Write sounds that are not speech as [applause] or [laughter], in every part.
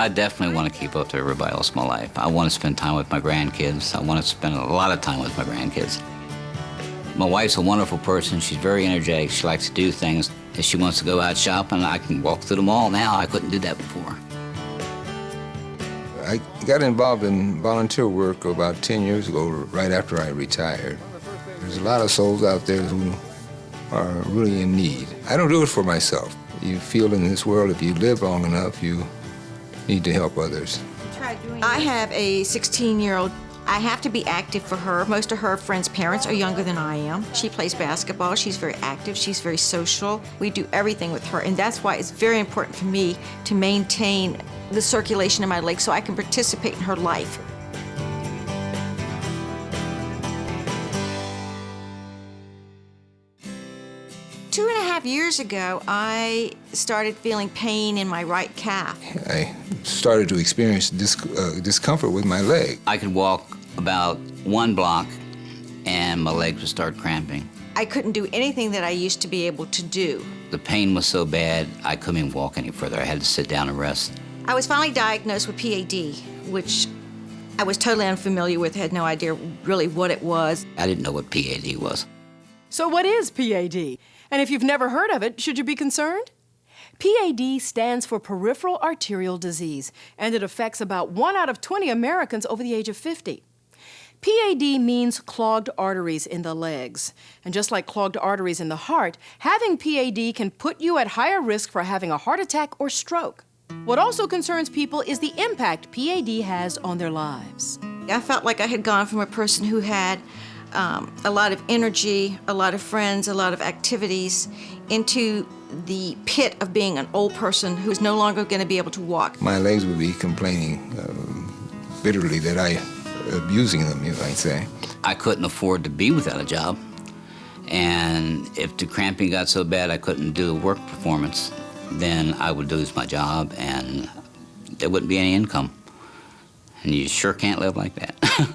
I definitely want to keep up to everybody else in my life. I want to spend time with my grandkids. I want to spend a lot of time with my grandkids. My wife's a wonderful person. She's very energetic. She likes to do things. If she wants to go out shopping, I can walk through the mall now. I couldn't do that before. I got involved in volunteer work about 10 years ago, right after I retired. There's a lot of souls out there who are really in need. I don't do it for myself. You feel in this world, if you live long enough, you need to help others. I have a 16-year-old. I have to be active for her. Most of her friends' parents are younger than I am. She plays basketball. She's very active. She's very social. We do everything with her, and that's why it's very important for me to maintain the circulation in my legs so I can participate in her life. Two and a half years ago, I started feeling pain in my right calf. I started to experience dis uh, discomfort with my leg. I could walk about one block and my legs would start cramping. I couldn't do anything that I used to be able to do. The pain was so bad, I couldn't even walk any further. I had to sit down and rest. I was finally diagnosed with PAD, which I was totally unfamiliar with, had no idea really what it was. I didn't know what PAD was. So what is PAD? And if you've never heard of it, should you be concerned? PAD stands for peripheral arterial disease, and it affects about 1 out of 20 Americans over the age of 50. PAD means clogged arteries in the legs. And just like clogged arteries in the heart, having PAD can put you at higher risk for having a heart attack or stroke. What also concerns people is the impact PAD has on their lives. I felt like I had gone from a person who had um, a lot of energy, a lot of friends, a lot of activities, into the pit of being an old person who's no longer going to be able to walk. My legs would be complaining uh, bitterly that I abusing them, you might say. I couldn't afford to be without a job. And if the cramping got so bad I couldn't do the work performance, then I would lose my job and there wouldn't be any income. And you sure can't live like that.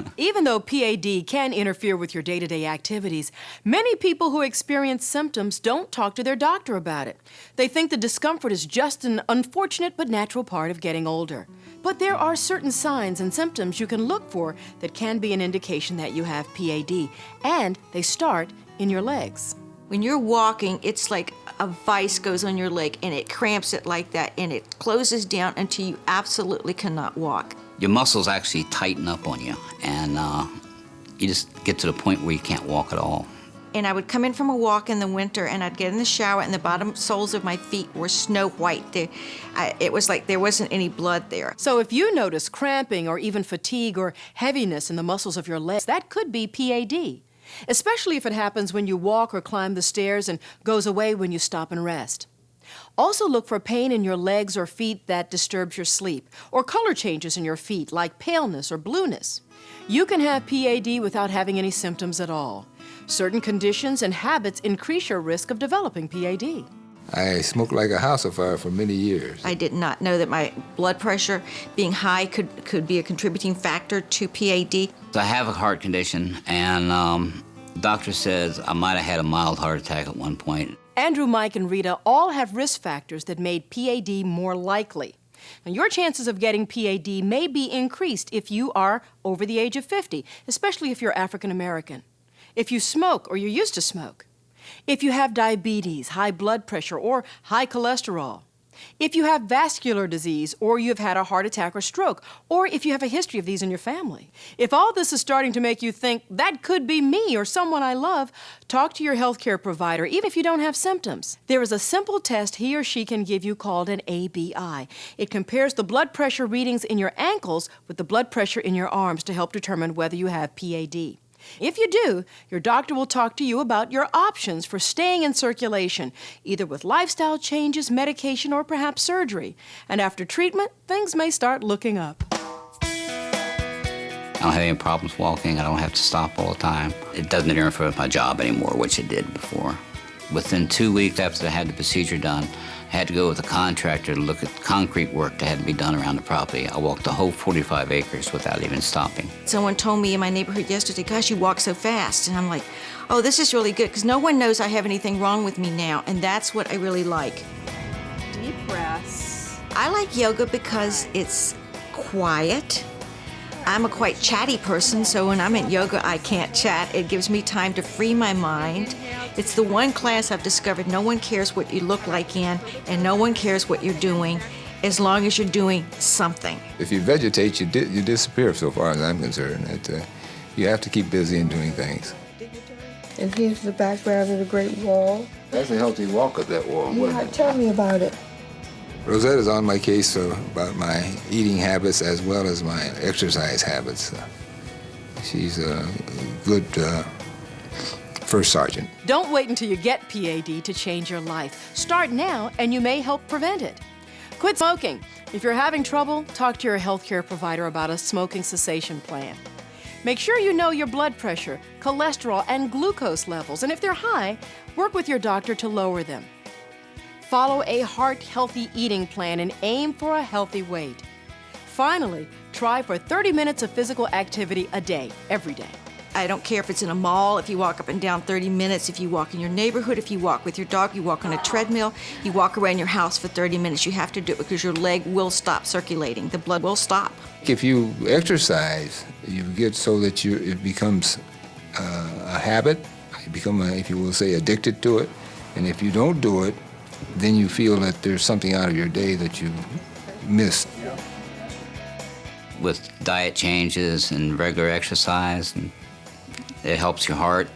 [laughs] Even though PAD can interfere with your day-to-day -day activities, many people who experience symptoms don't talk to their doctor about it. They think the discomfort is just an unfortunate but natural part of getting older. But there are certain signs and symptoms you can look for that can be an indication that you have PAD, and they start in your legs. When you're walking, it's like a vice goes on your leg and it cramps it like that and it closes down until you absolutely cannot walk. Your muscles actually tighten up on you and uh, you just get to the point where you can't walk at all. And I would come in from a walk in the winter and I'd get in the shower and the bottom soles of my feet were snow white. They, I, it was like there wasn't any blood there. So if you notice cramping or even fatigue or heaviness in the muscles of your legs, that could be PAD especially if it happens when you walk or climb the stairs and goes away when you stop and rest. Also look for pain in your legs or feet that disturbs your sleep, or color changes in your feet like paleness or blueness. You can have PAD without having any symptoms at all. Certain conditions and habits increase your risk of developing PAD. I smoked like a house fire for many years. I did not know that my blood pressure being high could, could be a contributing factor to PAD. So I have a heart condition, and um, doctor says I might have had a mild heart attack at one point. Andrew, Mike, and Rita all have risk factors that made PAD more likely. Now, your chances of getting PAD may be increased if you are over the age of 50, especially if you're African American. If you smoke or you used to smoke. If you have diabetes, high blood pressure, or high cholesterol. If you have vascular disease, or you've had a heart attack or stroke, or if you have a history of these in your family. If all this is starting to make you think, that could be me or someone I love, talk to your healthcare provider, even if you don't have symptoms. There is a simple test he or she can give you called an ABI. It compares the blood pressure readings in your ankles with the blood pressure in your arms to help determine whether you have PAD. If you do, your doctor will talk to you about your options for staying in circulation, either with lifestyle changes, medication, or perhaps surgery. And after treatment, things may start looking up. I don't have any problems walking. I don't have to stop all the time. It doesn't interfere with my job anymore, which it did before. Within two weeks after I had the procedure done, had to go with a contractor to look at concrete work that had to be done around the property. I walked the whole 45 acres without even stopping. Someone told me in my neighborhood yesterday, gosh, you walk so fast. And I'm like, oh, this is really good because no one knows I have anything wrong with me now. And that's what I really like. Deep breaths. I like yoga because it's quiet. I'm a quite chatty person, so when I'm in yoga, I can't chat. It gives me time to free my mind. It's the one class I've discovered no one cares what you look like in, and no one cares what you're doing as long as you're doing something. If you vegetate, you, di- you disappear so far as I'm concerned. It, uh, you have to keep busy and doing things. And here's the background of the Great Wall. That's a healthy walk up that wall. Yeah, tell me about it. Rosetta's on my case uh, about my eating habits as well as my exercise habits. Uh, she's a good uh, first sergeant. Don't wait until you get PAD to change your life. Start now, and you may help prevent it. Quit smoking. If you're having trouble, talk to your healthcare provider about a smoking cessation plan. Make sure you know your blood pressure, cholesterol, and glucose levels, and if they're high, work with your doctor to lower them. Follow a heart healthy eating plan and aim for a healthy weight. Finally, try for 30 minutes of physical activity a day, every day. I don't care if it's in a mall, if you walk up and down 30 minutes, if you walk in your neighborhood, if you walk with your dog, you walk on a treadmill, you walk around your house for 30 minutes. You have to do it because your leg will stop circulating. The blood will stop. If you exercise, you get so that you it becomes uh, a habit. You become, a, if you will say, addicted to it. And if you don't do it, then you feel that there's something out of your day that you missed. With diet changes and regular exercise, and it helps your heart,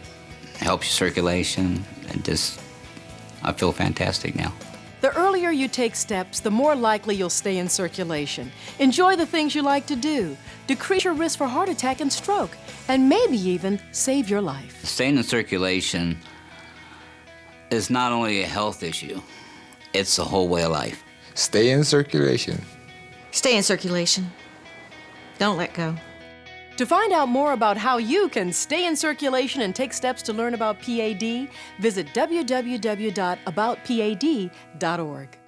helps your circulation, and just, I feel fantastic now. The earlier you take steps, the more likely you'll stay in circulation. Enjoy the things you like to do, decrease your risk for heart attack and stroke, and maybe even save your life. Staying in circulation is not only a health issue, it's a whole way of life. Stay in circulation. Stay in circulation. Don't let go. To find out more about how you can stay in circulation and take steps to learn about PAD, visit www.aboutpad.org.